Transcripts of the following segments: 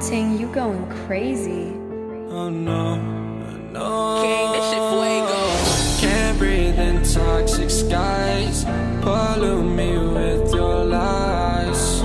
Ting, you going crazy. Oh no, no. King, that shit fuego. Can't breathe in toxic skies. Pollute me with your lies.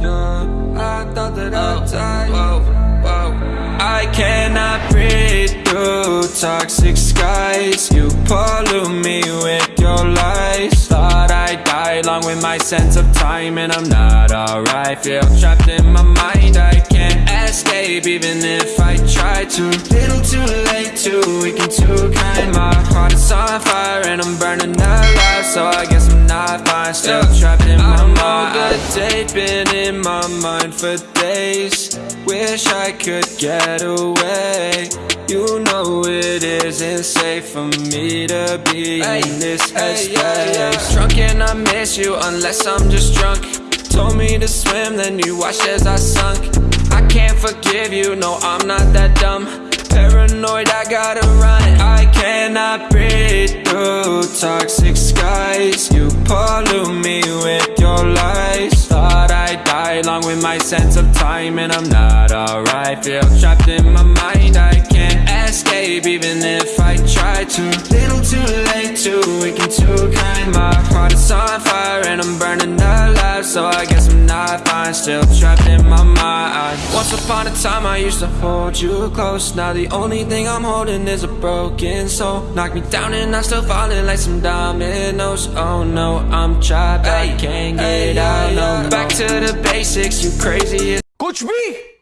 Yeah, I thought that I'd oh, die. Whoa, whoa. I cannot breathe through toxic skies. You pollute me with your lies. Thought I'd die along with my sense of time, and I'm not alright. Feel trapped in my mind. I can't escape even if I try to. Little too late, too weak and too kind. My heart is on fire and I'm burning alive, so I guess I'm not fine. Still trapped in my mind. I date been in my mind for days. Wish I could get away. You know it isn't safe for me to be in this headspace. Drunk and I miss you unless I'm just drunk. Told me to swim, then you watched as I sunk. Can't forgive you, no, I'm not that dumb. Paranoid, I gotta run. I cannot breathe through toxic skies. You pollute me with your lies. Thought I'd die along with my sense of time, and I'm not alright. Feel trapped in my mind, I can't escape even if I try to. Little too late, too weak and too kind. My heart is on fire and I'm burning alive, so I guess I'm not fine Still trapped in my mind. Once upon a time I used to hold you close. Now the only thing I'm holding is a broken soul. Knock me down and I'm still falling like some dominoes. Oh no, I'm trapped, I can't get out, no. Back to the basics, you crazy as Coach B!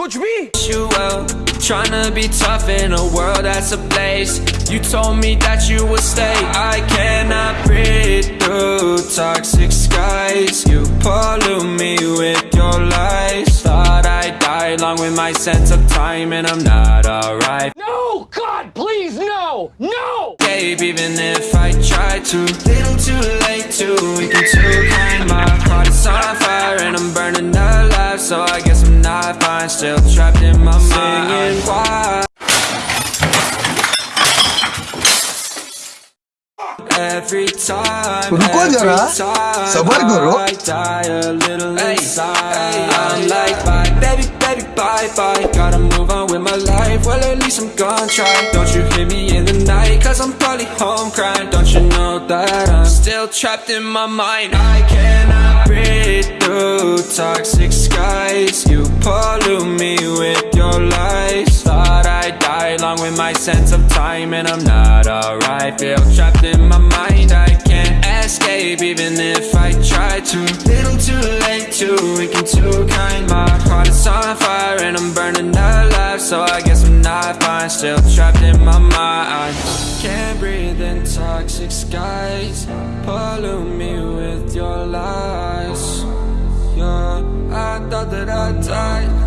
कुछ भी you well Tryna be tough in a world that's ablaze You told me that you would stay I cannot breathe through toxic skies You pollute me with your lies Thought I'd die along with my sense of time And I'm not alright No God please no no Babe, even if I try to Little too late, too weak and too kind My heart is on fire and I'm burning alive So I guess I'm not fine, still trapped in my mind why Every time, रुको जरा, every time सबर करो। I die a little inside I'm like bye, baby, baby, bye, bye Gotta move on with my life, well at least I'm gonna try Don't you hear me in the night, cause I'm probably home crying Don't you know that I'm still trapped in my mind I cannot breathe through toxic skies You pollute me with your lies Thought I'd die along with my sense of time And I'm not alright, feel trapped in my mind I can't escape even if I try to. Little too late, too weak and too kind. My heart is on fire and I'm burning alive. So I guess I'm not fine, still trapped in my mind. Can't breathe in toxic skies. Pollute me with your lies I thought that I'd die